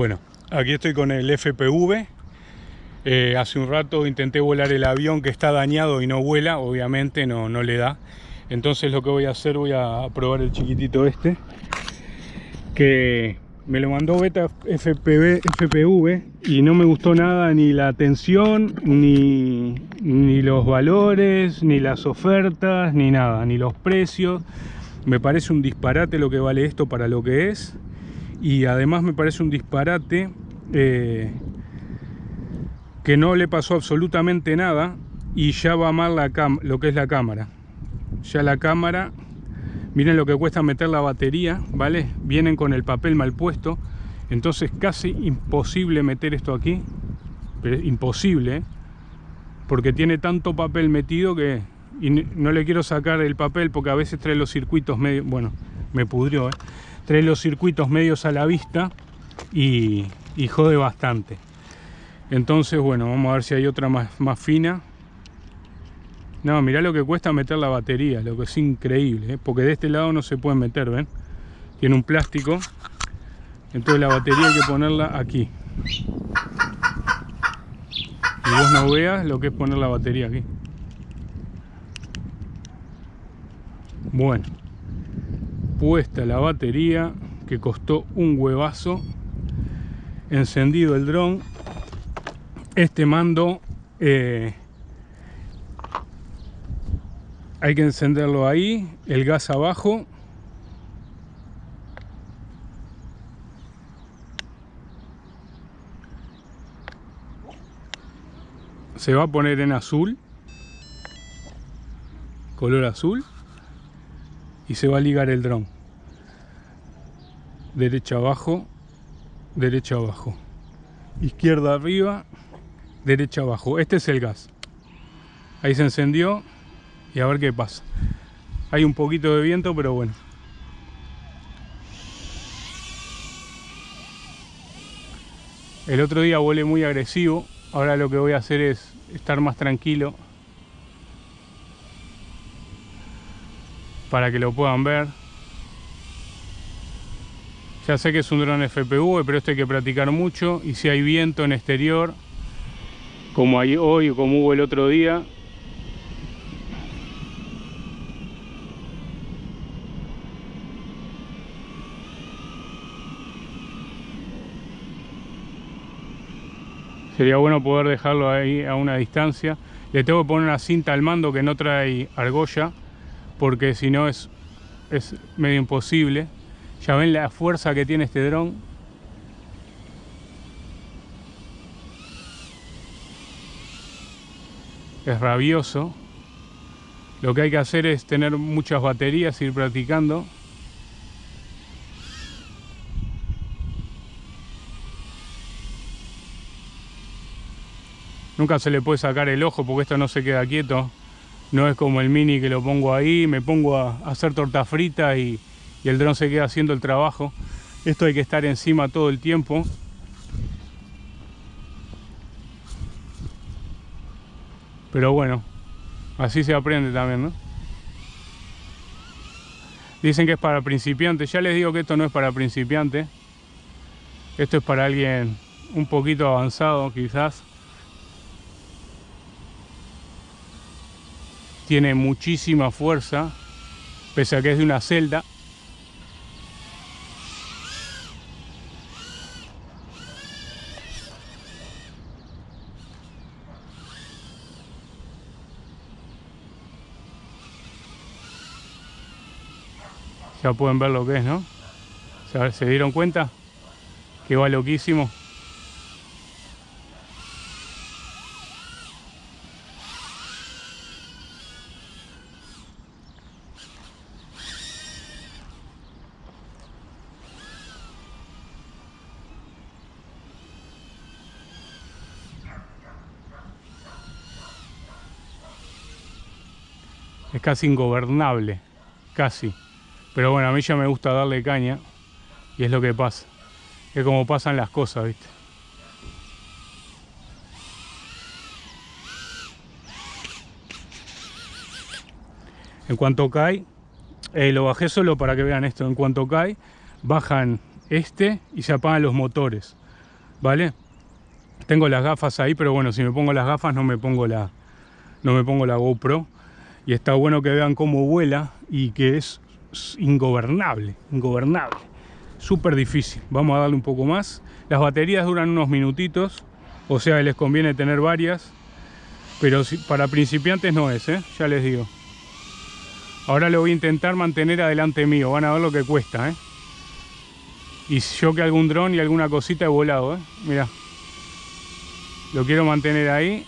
Bueno, aquí estoy con el FPV. Eh, hace un rato intenté volar el avión que está dañado y no vuela, obviamente no, no le da. Entonces lo que voy a hacer, voy a probar el chiquitito este. Que me lo mandó Beta FPV, FPV y no me gustó nada ni la atención, ni, ni los valores, ni las ofertas, ni nada, ni los precios. Me parece un disparate lo que vale esto para lo que es y además me parece un disparate eh, que no le pasó absolutamente nada y ya va mal lo que es la cámara ya la cámara miren lo que cuesta meter la batería vale vienen con el papel mal puesto entonces casi imposible meter esto aquí pero imposible ¿eh? porque tiene tanto papel metido que y no le quiero sacar el papel porque a veces trae los circuitos medio bueno me pudrió ¿eh? Trae los circuitos medios a la vista y, jode bastante entonces bueno vamos a ver si hay otra más, más fina no, mirá lo que cuesta meter la batería, lo que es increíble, ¿eh? porque de este lado no se puede meter, ¿ven? Tiene un plástico, entonces la batería hay que ponerla aquí. Y vos no veas lo que es poner la batería aquí. Bueno, puesta la batería que costó un huevazo encendido el dron. Este mando eh, hay que encenderlo ahí el gas abajo. Se va a poner en azul color azul y se va a ligar el dron. Derecha abajo derecha abajo. Izquierda arriba derecha abajo. Este es el gas. Ahí se encendió y a ver qué pasa. Hay un poquito de viento pero bueno. El otro día volé muy agresivo. Ahora lo que voy a hacer es estar más tranquilo para que lo puedan ver. Ya sé que es un dron FPV, pero esto hay que practicar mucho. Y si hay viento en exterior, como hay hoy o como hubo el otro día, sería bueno poder dejarlo ahí a una distancia. Le tengo que poner una cinta al mando que no trae argolla porque si no es, es medio imposible. Ya ven la fuerza que tiene este dron. Es rabioso. Lo que hay que hacer es tener muchas baterías, ir practicando. Nunca se le puede sacar el ojo porque esto no se queda quieto. No es como el mini que lo pongo ahí, me pongo a hacer torta frita y, el dron se queda haciendo el trabajo. Esto hay que estar encima todo el tiempo. Pero bueno, así se aprende también, ¿no? Dicen que es para principiantes. Ya les digo que esto no es para principiantes. Esto es para alguien un poquito avanzado, quizás. Tiene muchísima fuerza, pese a que es de una celda. Ya pueden ver lo que es, ¿no? ¿Se dieron cuenta? Que va loquísimo. Casi ingobernable, casi. Pero bueno, a mí ya me gusta darle caña y es lo que pasa. Es como pasan las cosas, ¿viste? En cuanto cae, eh, lo bajé solo para que vean esto, en cuanto cae, bajan este y se apagan los motores. ¿vale? Tengo las gafas ahí, pero bueno, si me pongo las gafas no me pongo la, no me pongo la GoPro. Y está bueno que vean cómo vuela y que es ingobernable, ingobernable. Súper difícil. Vamos a darle un poco más. Las baterías duran unos minutitos, o sea, les conviene tener varias. Pero para principiantes no es, ¿eh? ya les digo. Ahora lo voy a intentar mantener adelante mío. Van a ver lo que cuesta, ¿eh? Y yo que algún dron y alguna cosita he volado, ¿eh? Mira. Lo quiero mantener ahí.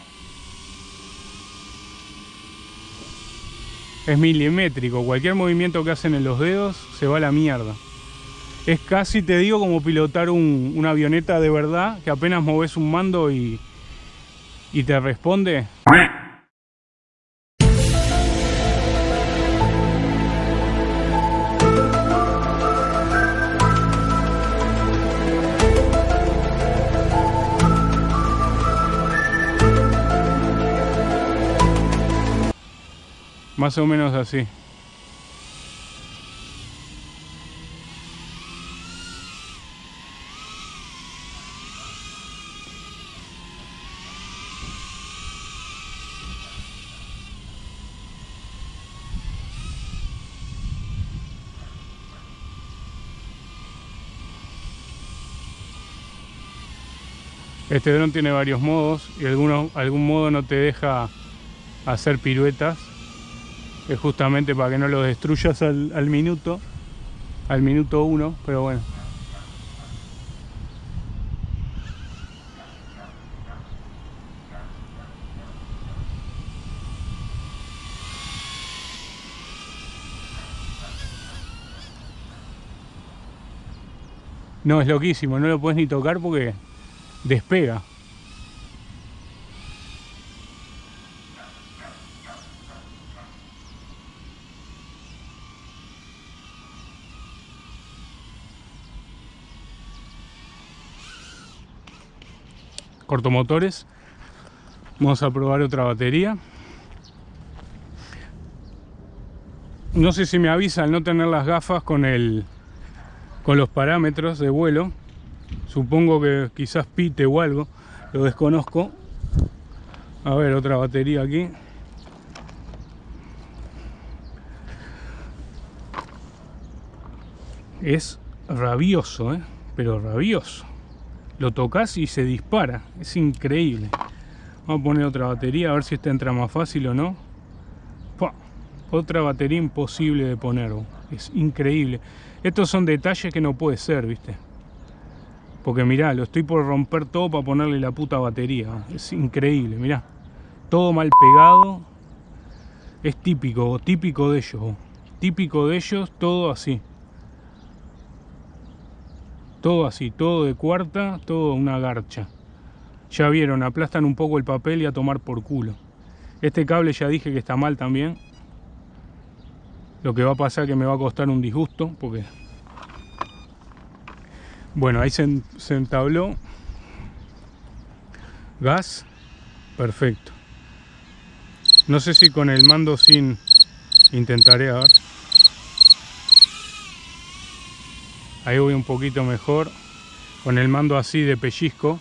Es milimétrico. Cualquier movimiento que hacen en los dedos se va a la mierda. Es casi, te digo, como pilotar una avioneta de verdad, que apenas moves un mando y, y te responde. Más o menos así. Este dron tiene varios modos y alguno, algún modo no te deja hacer piruetas es justamente para que no lo destruyas al, minuto, al minuto uno, pero bueno. No, es loquísimo, no lo puedes ni tocar porque despega. Cortomotores. Vamos a probar otra batería. No sé si me avisa al no tener las gafas con el con los parámetros de vuelo. Supongo que quizás pite o algo, lo desconozco. A ver, otra batería aquí. Es rabioso, ¿eh? pero rabioso lo tocas y se dispara. Es increíble. Vamos a poner otra batería a ver si esta entra más fácil o no. Otra batería imposible de poner. Es increíble. Estos son detalles que no puede ser, ¿viste? Porque mirá, lo estoy por romper todo para ponerle la puta batería. Es increíble, mirá. Todo mal pegado. Es típico, típico de ellos. Típico de ellos, todo así. Todo así, todo de cuarta, todo una garcha. Ya vieron, aplastan un poco el papel y a tomar por culo. Este cable ya dije que está mal también. Lo que va a pasar es que me va a costar un disgusto porque... Bueno, ahí se, se entabló. Gas. Perfecto. No sé si con el mando sin... Intentaré a ver. Ahí voy un poquito mejor con el mando así de pellizco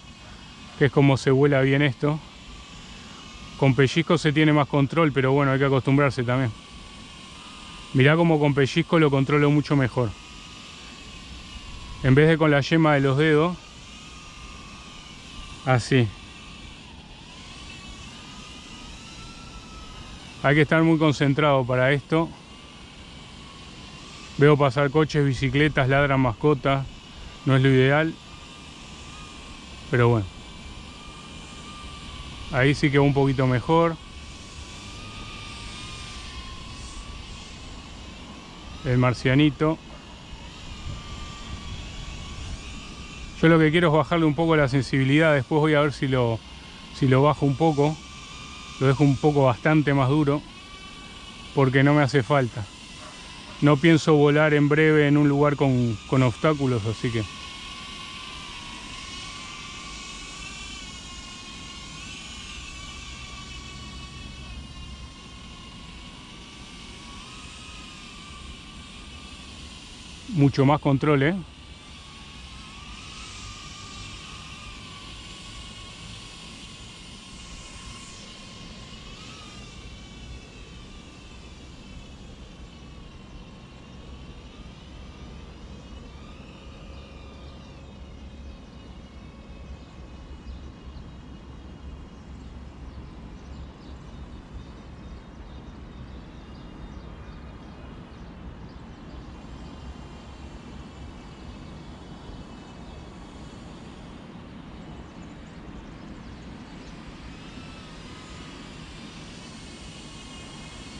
que es como se vuela bien esto. Con pellizco se tiene más control pero bueno hay que acostumbrarse también. Mirá como con pellizco lo controlo mucho mejor. En vez de con la yema de los dedos así. Hay que estar muy concentrado para esto Veo pasar coches, bicicletas, ladran mascotas. No es lo ideal. Pero bueno. Ahí sí que va un poquito mejor. El marcianito. Yo lo que quiero es bajarle un poco la sensibilidad. Después voy a ver si lo, si lo bajo un poco. Lo dejo un poco bastante más duro. Porque no me hace falta. No pienso volar en breve en un lugar con, con obstáculos, así que... Mucho más control, ¿eh?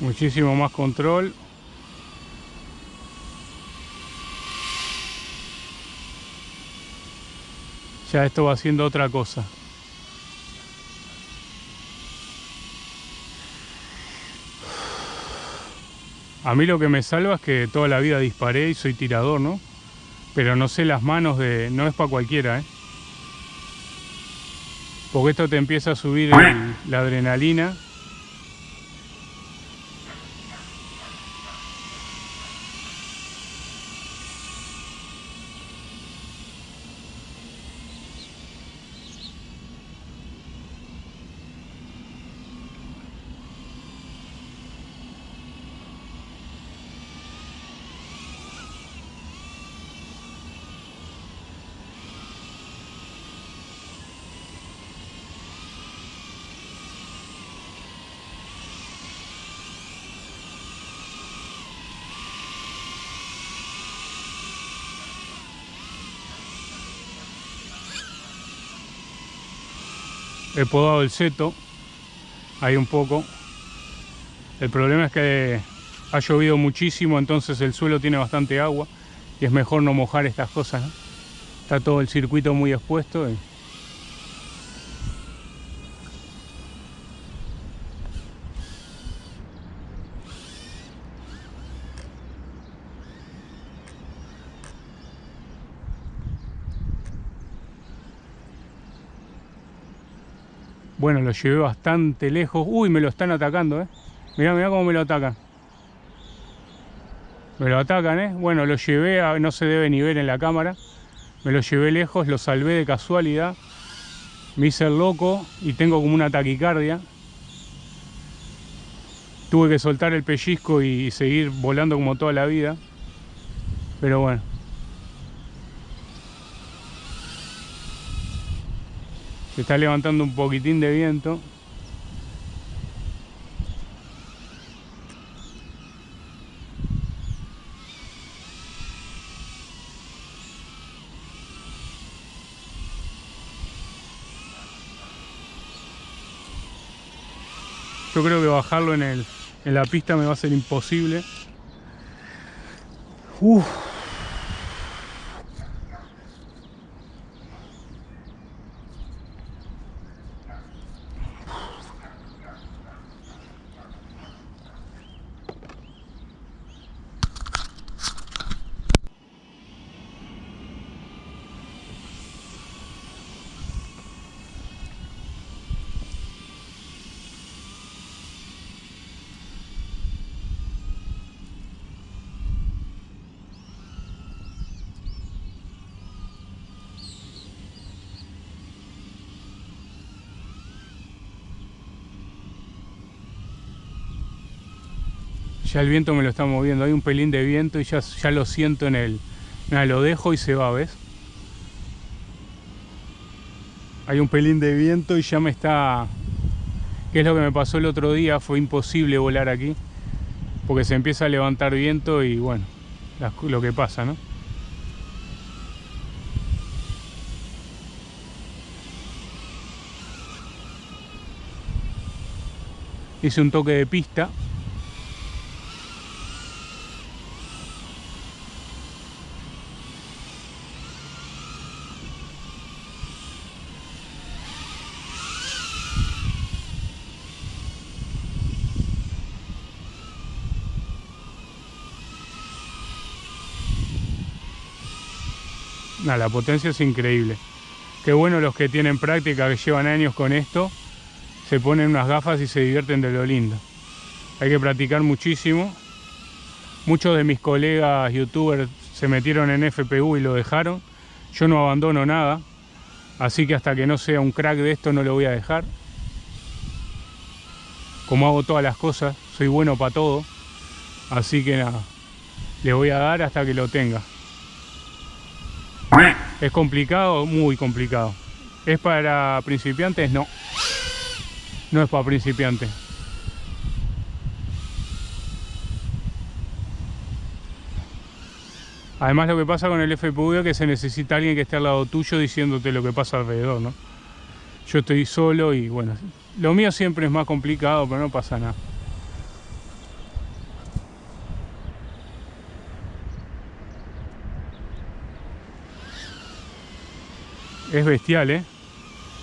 Muchísimo más control. Ya esto va haciendo otra cosa. A mí lo que me salva es que toda la vida disparé y soy tirador, ¿no? Pero no sé las manos de... No es para cualquiera, ¿eh? Porque esto te empieza a subir la adrenalina he podado el seto ahí un poco. El problema es que ha llovido muchísimo entonces el suelo tiene bastante agua y es mejor no mojar estas cosas está todo el circuito muy expuesto Bueno, lo llevé bastante lejos. Uy, me lo están atacando, ¿eh? Mirá, mirá cómo me lo atacan. Me lo atacan, ¿eh? Bueno, lo llevé, no se debe ni ver en la cámara. Me lo llevé lejos, lo salvé de casualidad. Me hice el loco y tengo como una taquicardia. Tuve que soltar el pellizco y seguir volando como toda la vida. Pero bueno. Se está levantando un poquitín de viento. Yo creo que bajarlo en, el, en la pista me va a ser imposible. Uf. Ya el viento me lo está moviendo, hay un pelín de viento y ya, ya lo siento en. Mira, lo dejo y se va, ¿ves? Hay un pelín de viento y ya me está... ¿Qué es lo que me pasó el otro día? Fue imposible volar aquí. Porque se empieza a levantar viento y bueno, lo que pasa, ¿no? Hice un toque de pista la potencia es increíble. Qué bueno los que tienen práctica, que llevan años con esto, se ponen unas gafas y se divierten de lo lindo. Hay que practicar muchísimo. Muchos de mis colegas youtubers se metieron en FPU y lo dejaron. Yo no abandono nada, así que hasta que no sea un crack de esto no lo voy a dejar. Como hago todas las cosas, soy bueno para todo. Así que nada, le voy a dar hasta que lo tenga. ¿Es complicado? Muy complicado. ¿Es para principiantes? No. No es para principiantes. Además lo que pasa con el FPV es que se necesita alguien que esté al lado tuyo diciéndote lo que pasa alrededor, ¿no? Yo estoy solo y bueno, lo mío siempre es más complicado, pero no pasa nada. Es bestial, ¿eh?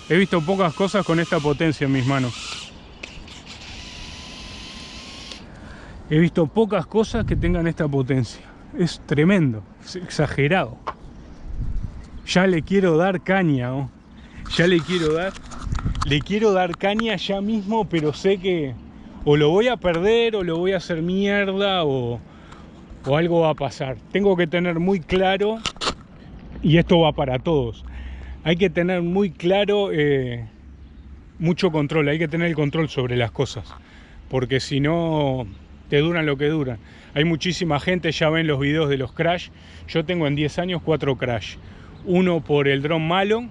He visto pocas cosas con esta potencia en mis manos. He visto pocas cosas que tengan esta potencia. Es tremendo, es exagerado. Ya le quiero dar caña. Ya le quiero dar... Le quiero dar caña ya mismo, pero sé que o lo voy a perder o lo voy a hacer mierda o, o algo va a pasar. Tengo que tener muy claro, y esto va para todos, hay que tener muy claro eh, mucho control, hay que tener el control sobre las cosas, porque si no te duran lo que duran. Hay muchísima gente, ya ven los videos de los crash, yo tengo en 10 años cuatro crash, uno por el dron malo,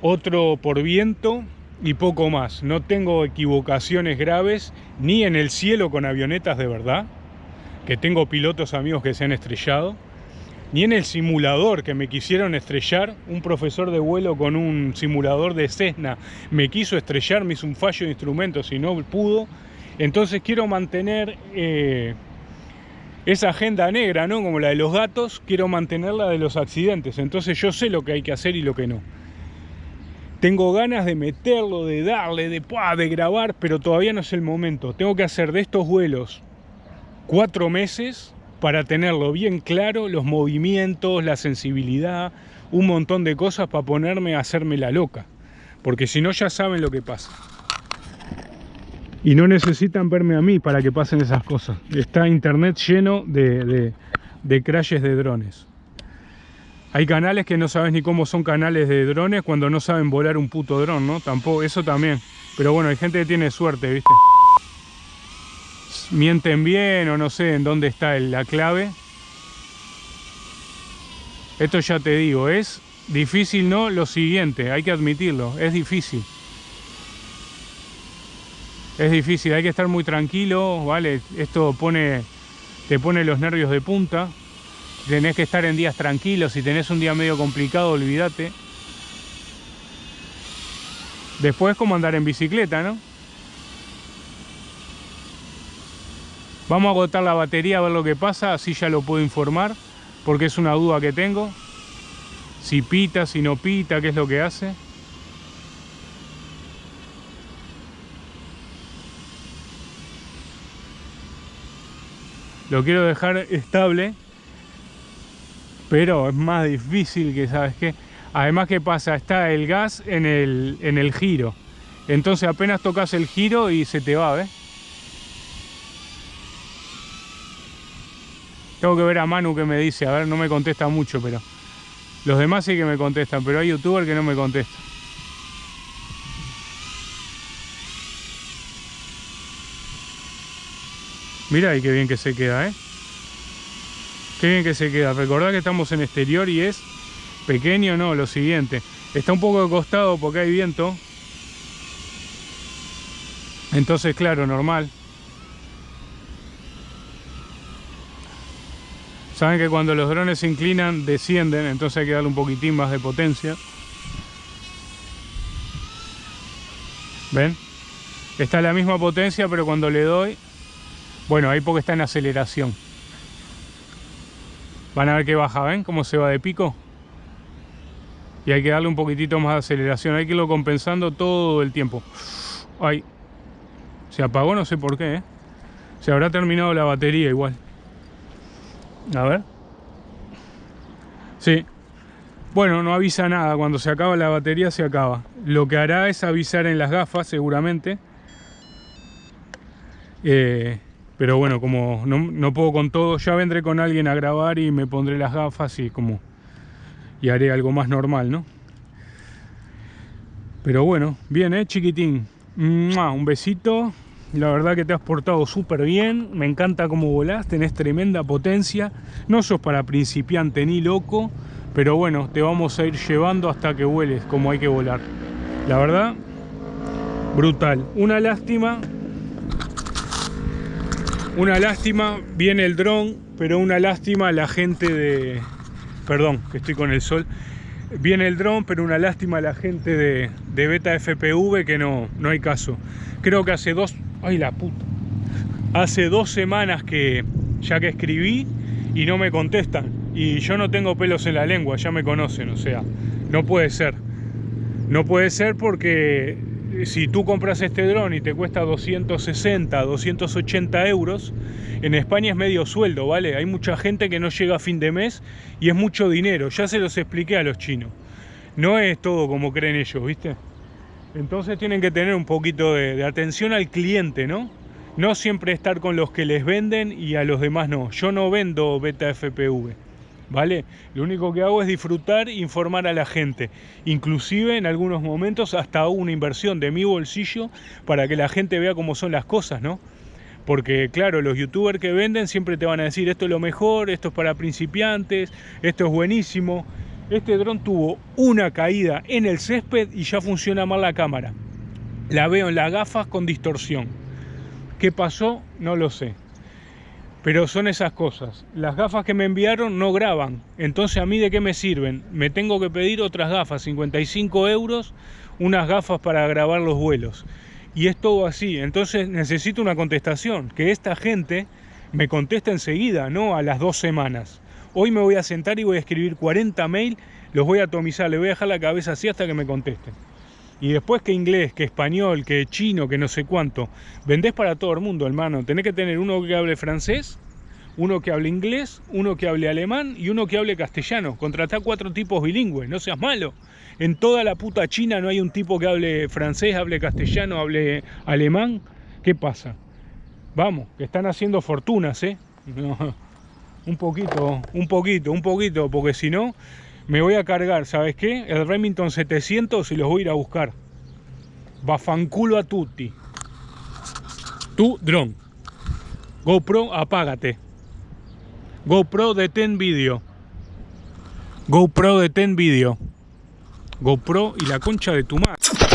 otro por viento y poco más. No tengo equivocaciones graves ni en el cielo con avionetas de verdad, que tengo pilotos amigos que se han estrellado, ni en el simulador que me quisieron estrellar, un profesor de vuelo con un simulador de Cessna me quiso estrellar, me hizo un fallo de instrumentos y no pudo. Entonces quiero mantener eh, esa agenda negra, ¿no? Como la de los gatos, quiero mantener la de los accidentes. Entonces yo sé lo que hay que hacer y lo que no. Tengo ganas de meterlo, de darle, de, de grabar, pero todavía no es el momento. Tengo que hacer de estos vuelos cuatro meses para tenerlo bien claro, los movimientos, la sensibilidad, un montón de cosas para ponerme a hacerme la loca. Porque si no ya saben lo que pasa. Y no necesitan verme a mí para que pasen esas cosas. Está internet lleno de, de, de crashes de drones. Hay canales que no sabes ni cómo son canales de drones cuando no saben volar un puto dron, ¿no? Tampoco, eso también. Pero bueno, hay gente que tiene suerte, ¿viste? Mienten bien o no sé en dónde está la clave. Esto ya te digo, es difícil, ¿no? Lo siguiente, hay que admitirlo, es difícil. Es difícil, hay que estar muy tranquilo, ¿vale? Esto pone, te pone los nervios de punta. Tenés que estar en días tranquilos, si tenés un día medio complicado, olvídate. Después como andar en bicicleta, ¿no? Vamos a agotar la batería a ver lo que pasa, así ya lo puedo informar, porque es una duda que tengo. Si pita, si no pita, qué es lo que hace. Lo quiero dejar estable, pero es más difícil que, ¿sabes qué? Además, ¿qué pasa? Está el gas en el, en el giro. Entonces apenas tocas el giro y se te va, ¿ves? Tengo que ver a Manu que me dice, a ver, no me contesta mucho, pero... Los demás sí que me contestan, pero hay youtubers que no me contestan. Mira y qué bien que se queda, ¿eh? Qué bien que se queda. Recordad que estamos en exterior y es pequeño, no, lo siguiente. Está un poco de costado porque hay viento. Entonces, claro, normal. Saben que cuando los drones se inclinan, descienden, entonces hay que darle un poquitín más de potencia. ¿Ven? Está la misma potencia, pero cuando le doy... Bueno, ahí porque está en aceleración. Van a ver que baja, ¿ven? Cómo se va de pico. Y hay que darle un poquitito más de aceleración. Hay que irlo compensando todo el tiempo. Ay. Se apagó, no sé por qué, ¿eh? Se habrá terminado la batería igual. A ver. Sí. Bueno, no avisa nada. Cuando se acaba la batería, se acaba. Lo que hará es avisar en las gafas, seguramente. Eh, pero bueno, como no, puedo con todo, ya vendré con alguien a grabar y me pondré las gafas y como... Y haré algo más normal, ¿no? Pero bueno, bien, ¿eh, chiquitín? Un besito. La verdad que te has portado súper bien, me encanta cómo volás, tenés tremenda potencia. No sos para principiante ni loco, pero bueno, te vamos a ir llevando hasta que vueles como hay que volar. La verdad, brutal. Una lástima, una lástima, viene el dron, pero una lástima la gente de... Perdón, que estoy con el sol. Viene el dron, pero una lástima la gente de, de Beta FPV que no, no hay caso. Creo que hace dos, Ay, la puta. Hace dos semanas que ya que escribí y no me contestan. Y yo no tengo pelos en la lengua, ya me conocen, o sea, No puede ser. No puede ser porque si tú compras este dron y te cuesta 260, 280 euros, en España es medio sueldo, ¿vale? Hay mucha gente que no llega a fin de mes y es mucho dinero. Ya se los expliqué a los chinos. No es todo como creen ellos, ¿viste? Entonces tienen que tener un poquito de, atención al cliente, ¿no? No siempre estar con los que les venden y a los demás no. Yo no vendo beta FPV. ¿vale? Lo único que hago es disfrutar e informar a la gente. Inclusive en algunos momentos hasta hago una inversión de mi bolsillo para que la gente vea cómo son las cosas, ¿no? Porque claro, los youtubers que venden siempre te van a decir esto es lo mejor, esto es para principiantes, esto es buenísimo. Este dron tuvo una caída en el césped y ya funciona mal la cámara. La veo en las gafas con distorsión. ¿Qué pasó? No lo sé. Pero son esas cosas. Las gafas que me enviaron no graban. Entonces, ¿a mí de qué me sirven? Me tengo que pedir otras gafas, 55 euros, unas gafas para grabar los vuelos. Y es todo así. Entonces, necesito una contestación. Que esta gente me conteste enseguida, no a las dos semanas. Hoy me voy a sentar y voy a escribir 40 mail, los voy a atomizar, le voy a dejar la cabeza así hasta que me contesten. Y después que inglés, que español, que chino, que no sé cuánto. Vendés para todo el mundo, hermano. Tenés que tener uno que hable francés, uno que hable inglés, uno que hable alemán y uno que hable castellano. Contratá cuatro tipos bilingües, no seas malo. En toda la puta China no hay un tipo que hable francés, hable castellano, hable alemán. ¿Qué pasa? Vamos, que están haciendo fortunas, ¿eh? un poquito, un poquito, un poquito, porque si no me voy a cargar, ¿sabes qué? El Remington 700 y los voy a ir a buscar. Bafanculo a tutti. Tu dron. GoPro, apágate. GoPro detén vídeo. GoPro detén vídeo. GoPro y la concha de tu madre.